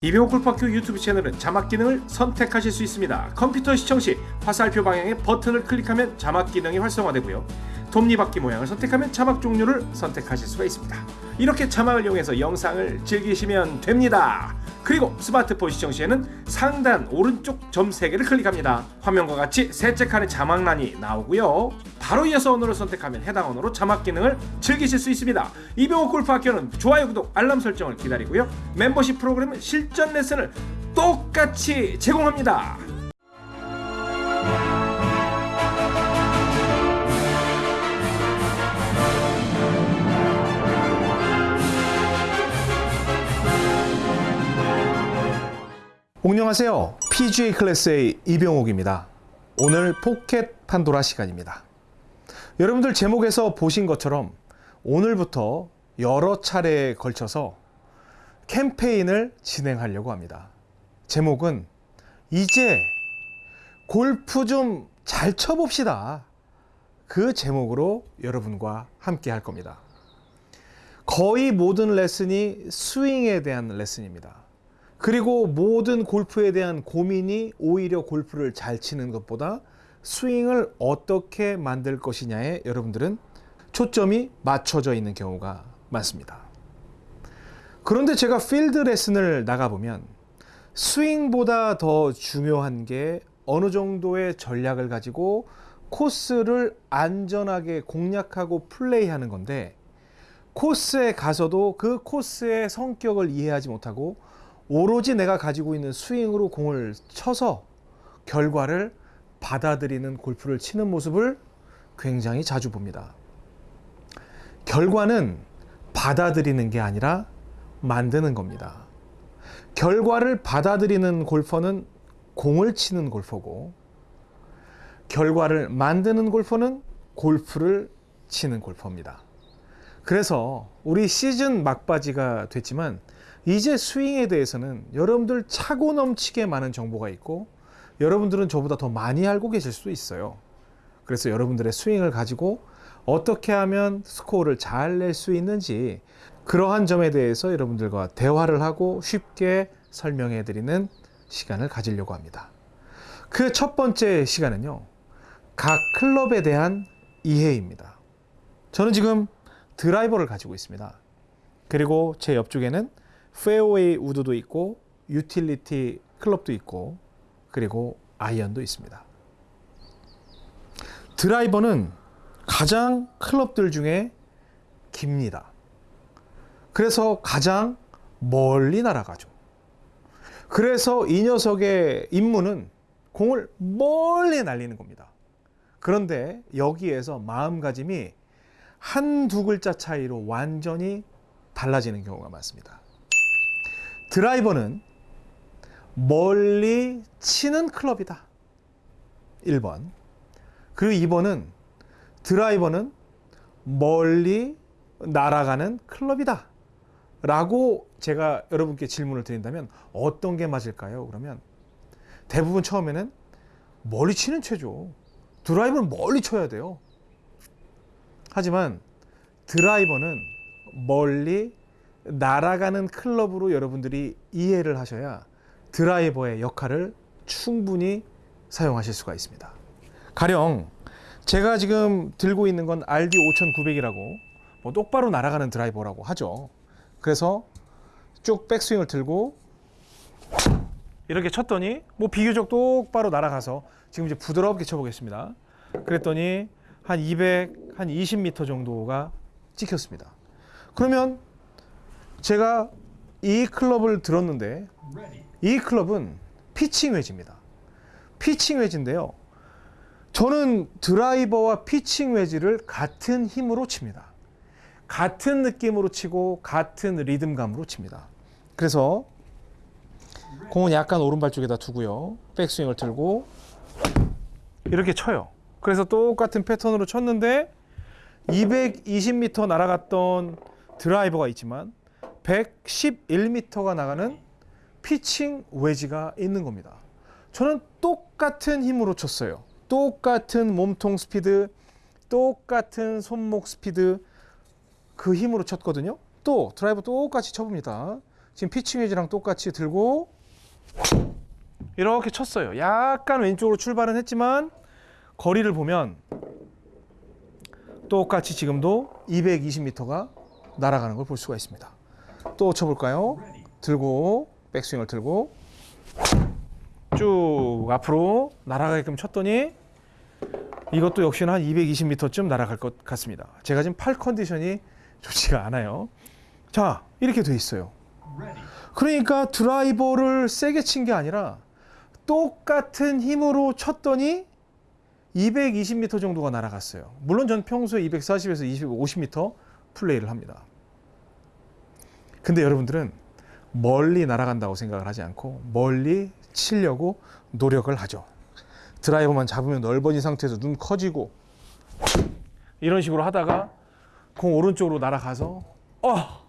이병호 골프학교 유튜브 채널은 자막 기능을 선택하실 수 있습니다. 컴퓨터 시청 시 화살표 방향의 버튼을 클릭하면 자막 기능이 활성화되고요. 톱니바퀴 모양을 선택하면 자막 종류를 선택하실 수가 있습니다. 이렇게 자막을 이용해서 영상을 즐기시면 됩니다. 그리고 스마트폰 시청 시에는 상단 오른쪽 점 3개를 클릭합니다. 화면과 같이 셋째 칸에 자막란이 나오고요. 바로 이어서 언어를 선택하면 해당 언어로 자막 기능을 즐기실 수 있습니다. 이병호 골프 학교는 좋아요, 구독, 알람 설정을 기다리고요. 멤버십 프로그램은 실전 레슨을 똑같이 제공합니다. 안녕하세요. PGA 클래스의 이병옥입니다. 오늘 포켓 판도라 시간입니다. 여러분들 제목에서 보신 것처럼 오늘부터 여러 차례에 걸쳐서 캠페인을 진행하려고 합니다. 제목은 이제 골프 좀 잘 쳐봅시다. 그 제목으로 여러분과 함께 할 겁니다. 거의 모든 레슨이 스윙에 대한 레슨입니다. 그리고 모든 골프에 대한 고민이 오히려 골프를 잘 치는 것보다 스윙을 어떻게 만들 것이냐에 여러분들은 초점이 맞춰져 있는 경우가 많습니다. 그런데 제가 필드 레슨을 나가보면 스윙보다 더 중요한 게 어느 정도의 전략을 가지고 코스를 안전하게 공략하고 플레이하는 건데 코스에 가서도 그 코스의 성격을 이해하지 못하고 오로지 내가 가지고 있는 스윙으로 공을 쳐서 결과를 받아들이는 골프를 치는 모습을 굉장히 자주 봅니다. 결과는 받아들이는 게 아니라 만드는 겁니다. 결과를 받아들이는 골퍼는 공을 치는 골퍼고 결과를 만드는 골퍼는 골프를 치는 골퍼입니다. 그래서 우리 시즌 막바지가 됐지만 이제 스윙에 대해서는 여러분들 차고 넘치게 많은 정보가 있고 여러분들은 저보다 더 많이 알고 계실 수도 있어요. 그래서 여러분들의 스윙을 가지고 어떻게 하면 스코어를 잘 낼 수 있는지 그러한 점에 대해서 여러분들과 대화를 하고 쉽게 설명해 드리는 시간을 가지려고 합니다. 그 첫 번째 시간은요. 각 클럽에 대한 이해입니다. 저는 지금 드라이버를 가지고 있습니다. 그리고 제 옆쪽에는 페어웨이 우드도 있고 유틸리티 클럽도 있고 그리고 아이언도 있습니다. 드라이버는 가장 클럽들 중에 깁니다. 그래서 가장 멀리 날아가죠. 그래서 이 녀석의 임무는 공을 멀리 날리는 겁니다. 그런데 여기에서 마음가짐이 한두 글자 차이로 완전히 달라지는 경우가 많습니다. 드라이버는 멀리 치는 클럽이다. 1번. 그리고 2번은 드라이버는 멀리 날아가는 클럽이다. 라고 제가 여러분께 질문을 드린다면 어떤 게 맞을까요? 그러면 대부분 처음에는 멀리 치는 채죠. 드라이버는 멀리 쳐야 돼요. 하지만 드라이버는 멀리 날아가는 클럽으로 여러분들이 이해를 하셔야 드라이버의 역할을 충분히 사용하실 수가 있습니다. 가령 제가 지금 들고 있는 건 RD 5900이라고 뭐 똑바로 날아가는 드라이버라고 하죠. 그래서 쭉 백스윙을 들고 이렇게 쳤더니 뭐 비교적 똑바로 날아가서 지금 이제 부드럽게 쳐보겠습니다. 그랬더니 한 200, 한 20m 정도가 찍혔습니다. 그러면 제가 이 클럽을 들었는데 이 클럽은 피칭 웨지입니다. 피칭 웨지인데요. 저는 드라이버와 피칭 웨지를 같은 힘으로 칩니다. 같은 느낌으로 치고 같은 리듬감으로 칩니다. 그래서 공은 약간 오른발 쪽에다 두고요. 백스윙을 들고 이렇게 쳐요. 그래서 똑같은 패턴으로 쳤는데 220m 날아갔던 드라이버가 있지만 111m가 나가는 피칭 웨지가 있는 겁니다. 저는 똑같은 힘으로 쳤어요. 똑같은 몸통 스피드, 똑같은 손목 스피드 그 힘으로 쳤거든요. 또 드라이버 똑같이 쳐봅니다. 지금 피칭 웨지랑 똑같이 들고 이렇게 쳤어요. 약간 왼쪽으로 출발은 했지만 거리를 보면 똑같이 지금도 220m가 날아가는 걸 볼 수가 있습니다. 또 쳐볼까요? 들고 백스윙을 들고 쭉 앞으로 날아가게끔 쳤더니 이것도 역시나 한 220m쯤 날아갈 것 같습니다. 제가 지금 팔 컨디션이 좋지가 않아요. 자, 이렇게 돼 있어요. 그러니까 드라이버를 세게 친 게 아니라 똑같은 힘으로 쳤더니 220m 정도가 날아갔어요. 물론 전 평소에 240에서 250m 플레이를 합니다. 근데 여러분들은 멀리 날아간다고 생각을 하지 않고 멀리 치려고 노력을 하죠. 드라이버만 잡으면 넓어진 상태에서 눈 커지고 이런 식으로 하다가 공 오른쪽으로 날아가서 어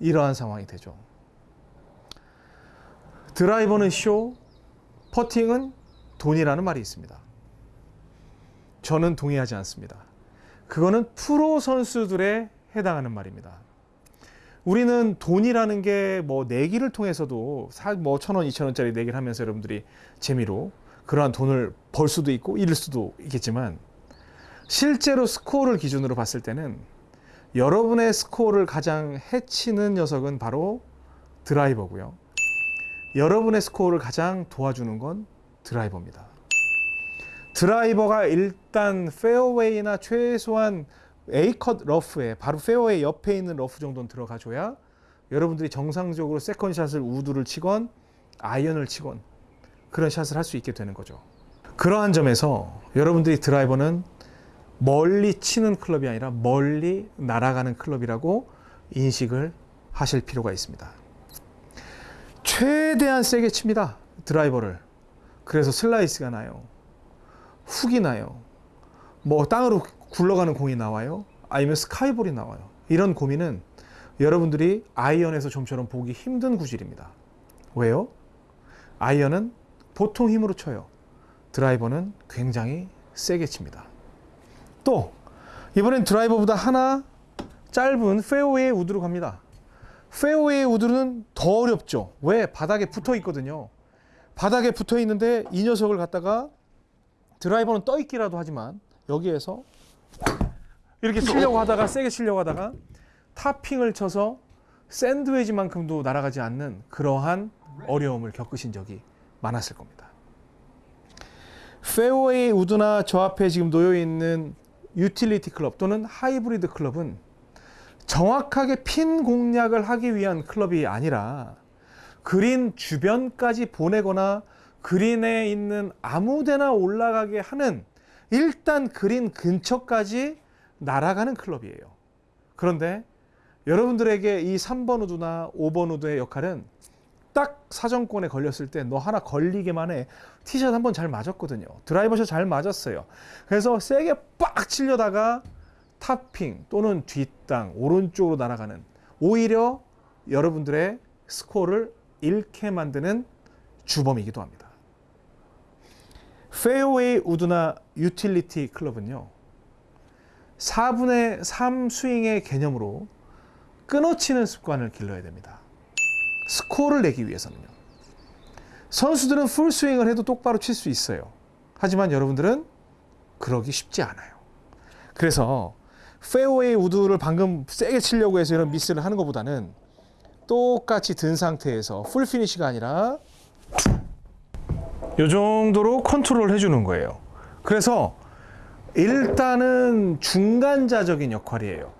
이러한 상황이 되죠. 드라이버는 쇼, 퍼팅은 돈이라는 말이 있습니다. 저는 동의하지 않습니다. 그거는 프로 선수들에 해당하는 말입니다. 우리는 돈이라는 게 뭐 내기를 통해서도 뭐 천 원, 이천 원짜리 내기를 하면서 여러분들이 재미로 그러한 돈을 벌 수도 있고 잃을 수도 있겠지만 실제로 스코어를 기준으로 봤을 때는 여러분의 스코어를 가장 해치는 녀석은 바로 드라이버고요. 여러분의 스코어를 가장 도와주는 건 드라이버입니다. 드라이버가 일단 페어웨이나 최소한 A컷 러프에 바로 페어웨이 옆에 있는 러프 정도는 들어가줘야 여러분들이 정상적으로 second shot을 우드를 치건 아이언을 치건 그런 샷을 할 수 있게 되는 거죠. 그러한 점에서 여러분들이 드라이버는 멀리 치는 클럽이 아니라 멀리 날아가는 클럽이라고 인식을 하실 필요가 있습니다. 최대한 세게 칩니다. 드라이버를. 그래서 슬라이스가 나요. 훅이 나요. 뭐 땅으로 굴러가는 공이 나와요. 아니면 sky ball이 나와요. 이런 고민은 여러분들이 아이언에서 좀처럼 보기 힘든 구질입니다. 왜요? 아이언은 보통 힘으로 쳐요. 드라이버는 굉장히 세게 칩니다. 또 이번엔 드라이버보다 하나 짧은 페어웨이 우드로 갑니다. 페어웨이 우드는 더 어렵죠. 왜? 바닥에 붙어 있거든요. 바닥에 붙어 있는데 이 녀석을 갖다가 드라이버는 떠 있기라도 하지만 여기에서 이렇게 치려고 하다가 세게 치려고 하다가 topping을 쳐서 샌드웨지만큼도 날아가지 않는 그러한 어려움을 겪으신 적이 많았을 겁니다. 페어웨이 우드나 저 앞에 지금 놓여 있는 유틸리티 클럽 또는 하이브리드 클럽은 정확하게 핀 공략을 하기 위한 클럽이 아니라 그린 주변까지 보내거나 그린에 있는 아무데나 올라가게 하는 일단 그린 근처까지 날아가는 클럽이에요. 그런데 여러분들에게 이 3번 우드나 5번 우드의 역할은 딱 사정권에 걸렸을 때 너 하나 걸리기만 해. 티샷 한 번 잘 맞았거든요. 드라이버샷 잘 맞았어요. 그래서 세게 빡 치려다가 탑핑 또는 뒷땅, 오른쪽으로 날아가는 오히려 여러분들의 스코어를 잃게 만드는 주범이기도 합니다. 페어웨이 우드나 유틸리티 클럽은요. 4분의 3 스윙의 개념으로 끊어치는 습관을 길러야 됩니다. 스코어를 내기 위해서는요. 선수들은 풀 스윙을 해도 똑바로 칠 수 있어요. 하지만 여러분들은 그러기 쉽지 않아요. 그래서 페어웨이 우드를 방금 세게 치려고 해서 이런 미스를 하는 것보다는 똑같이 든 상태에서 풀 피니시가 아니라 이 정도로 컨트롤 해주는 거예요. 그래서 일단은 중간자적인 역할이에요.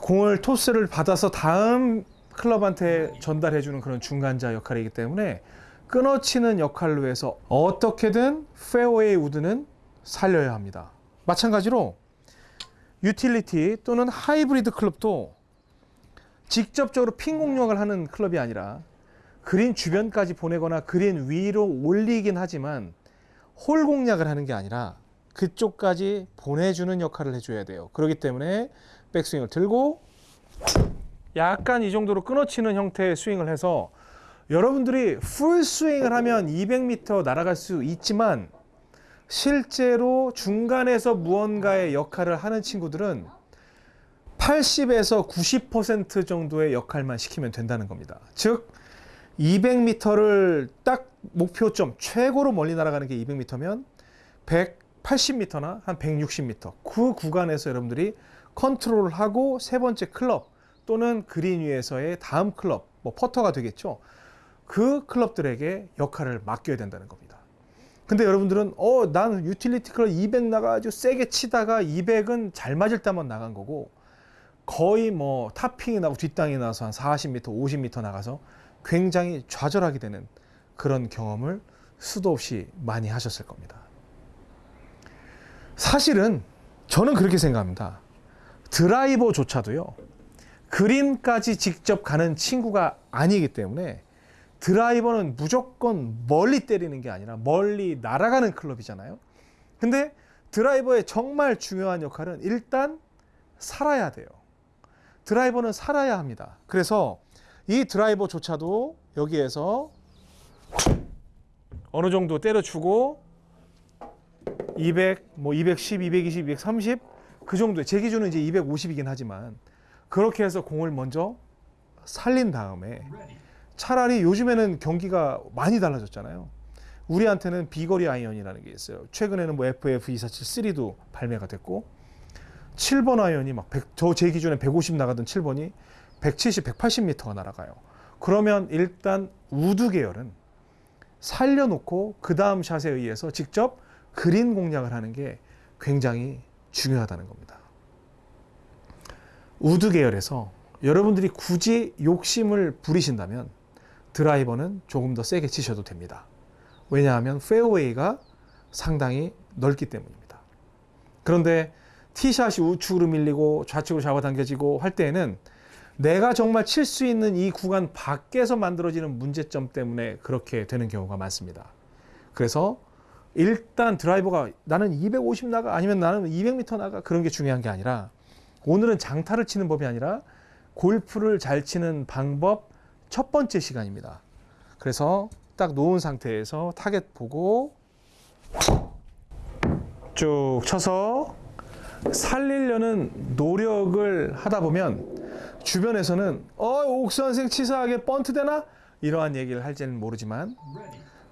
공을 토스를 받아서 다음 클럽한테 전달해 주는 그런 중간자 역할이기 때문에 끊어치는 역할로 해서 어떻게든 페어웨이 우드는 살려야 합니다. 마찬가지로 유틸리티 또는 하이브리드 클럽도 직접적으로 핀 공략을 하는 클럽이 아니라 그린 주변까지 보내거나 그린 위로 올리긴 하지만 홀 공략을 하는 게 아니라 그쪽까지 보내주는 역할을 해줘야 돼요. 그렇기 때문에 백스윙을 들고 약간 이 정도로 끊어치는 형태의 스윙을 해서 여러분들이 풀 스윙을 하면 200m 날아갈 수 있지만 실제로 중간에서 무언가의 역할을 하는 친구들은 80에서 90% 정도의 역할만 시키면 된다는 겁니다. 즉 200m를 딱 목표점 최고로 멀리 날아가는 게 200m면 180m나 한 160m 그 구간에서 여러분들이 컨트롤을 하고 세 번째 클럽 또는 그린 위에서의 다음 클럽 뭐 퍼터가 되겠죠. 그 클럽들에게 역할을 맡겨야 된다는 겁니다. 근데 여러분들은 어, 난 유틸리티 클럽 200 나가가지고 세게 치다가 200은 잘 맞을 때만 나간 거고 거의 뭐 탑핑이 나고 뒷땅이 나서 한 40m, 50m 나가서 굉장히 좌절하게 되는 그런 경험을 수도 없이 많이 하셨을 겁니다. 사실은 저는 그렇게 생각합니다. 드라이버조차도요, 그린까지 직접 가는 친구가 아니기 때문에 드라이버는 무조건 멀리 때리는 게 아니라 멀리 날아가는 클럽이잖아요. 근데 드라이버의 정말 중요한 역할은 일단 살아야 돼요. 드라이버는 살아야 합니다. 그래서 이 드라이버조차도 여기에서 어느 정도 때려주고 200, 뭐 210, 220, 230 그 정도에 제 기준은 이제 250이긴 하지만 그렇게 해서 공을 먼저 살린 다음에 차라리 요즘에는 경기가 많이 달라졌잖아요. 우리한테는 비거리 아이언이라는 게 있어요. 최근에는 뭐 FF247 3도 발매가 됐고 7번 아이언이 막 저 제 기준에 150 나가던 7번이 170, 180m가 날아가요. 그러면 일단 우드 계열은 살려놓고 그 다음 샷에 의해서 직접 그린 공략을 하는 게 굉장히 중요하다는 겁니다. 우드 계열에서 여러분들이 굳이 욕심을 부리신다면 드라이버는 조금 더 세게 치셔도 됩니다. 왜냐하면 페어웨이가 상당히 넓기 때문입니다. 그런데 티샷이 우측으로 밀리고 좌측으로 잡아당겨지고 할 때에는 내가 정말 칠 수 있는 이 구간 밖에서 만들어지는 문제점 때문에 그렇게 되는 경우가 많습니다. 그래서 일단 드라이버가 나는 250 나가 아니면 나는 200m 나가 그런 게 중요한 게 아니라 오늘은 장타를 치는 법이 아니라 골프를 잘 치는 방법 첫 번째 시간입니다. 그래서 딱 놓은 상태에서 타겟 보고 쭉 쳐서 살리려는 노력을 하다 보면 주변에서는 어 옥선생 치사하게 번트 되나 이러한 얘기를 할지는 모르지만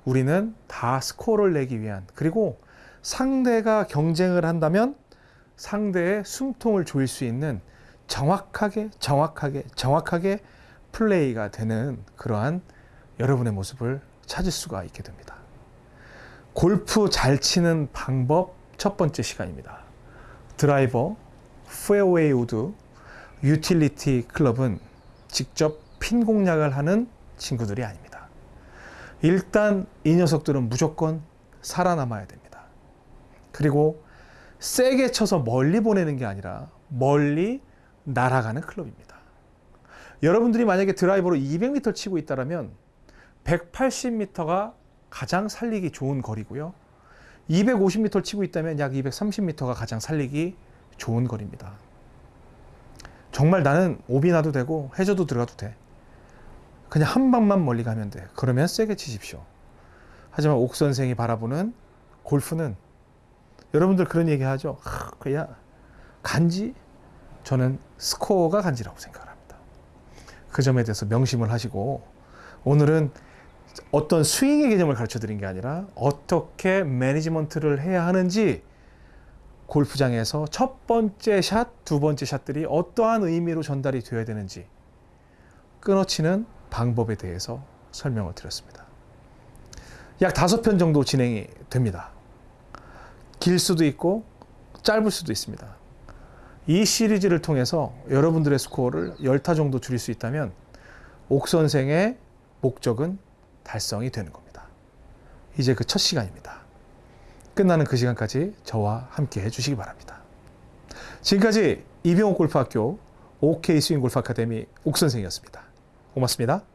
우리는 다 스코어를 내기 위한 그리고 상대가 경쟁을 한다면 상대의 숨통을 조일 수 있는 정확하게 정확하게 정확하게 플레이가 되는 그러한 여러분의 모습을 찾을 수가 있게 됩니다. 골프 잘 치는 방법 첫 번째 시간입니다. 드라이버, 페어웨이 우드, 유틸리티 클럽은 직접 핀 공략을 하는 친구들이 아닙니다. 일단 이 녀석들은 무조건 살아남아야 됩니다. 그리고 세게 쳐서 멀리 보내는 게 아니라 멀리 날아가는 클럽입니다. 여러분들이 만약에 드라이버로 200m 치고 있다면 180m가 가장 살리기 좋은 거리고요. 250m 치고 있다면 약 230m가 가장 살리기 좋은 거리입니다. 정말 나는 오비 나도 되고 해저도 들어가도 돼. 그냥 한 방만 멀리 가면 돼. 그러면 세게 치십시오. 하지만 옥 선생이 바라보는 골프는 여러분들 그런 얘기 하죠. 그야 간지? 저는 스코어가 간지라고 생각을 합니다. 그 점에 대해서 명심을 하시고 오늘은 어떤 스윙의 개념을 가르쳐 드린 게 아니라 어떻게 매니지먼트를 해야 하는지 골프장에서 첫 번째 샷, 두 번째 샷들이 어떠한 의미로 전달이 되어야 되는지 끊어치는 방법에 대해서 설명을 드렸습니다. 약 다섯 편 정도 진행이 됩니다. 길 수도 있고 짧을 수도 있습니다. 이 시리즈를 통해서 여러분들의 스코어를 10타 정도 줄일 수 있다면 옥 선생의 목적은 달성이 되는 겁니다. 이제 그 첫 시간입니다. 끝나는 그 시간까지 저와 함께 해주시기 바랍니다. 지금까지 이병옥 골프학교 OK 스윙 골프 아카데미 옥 선생이었습니다. 고맙습니다.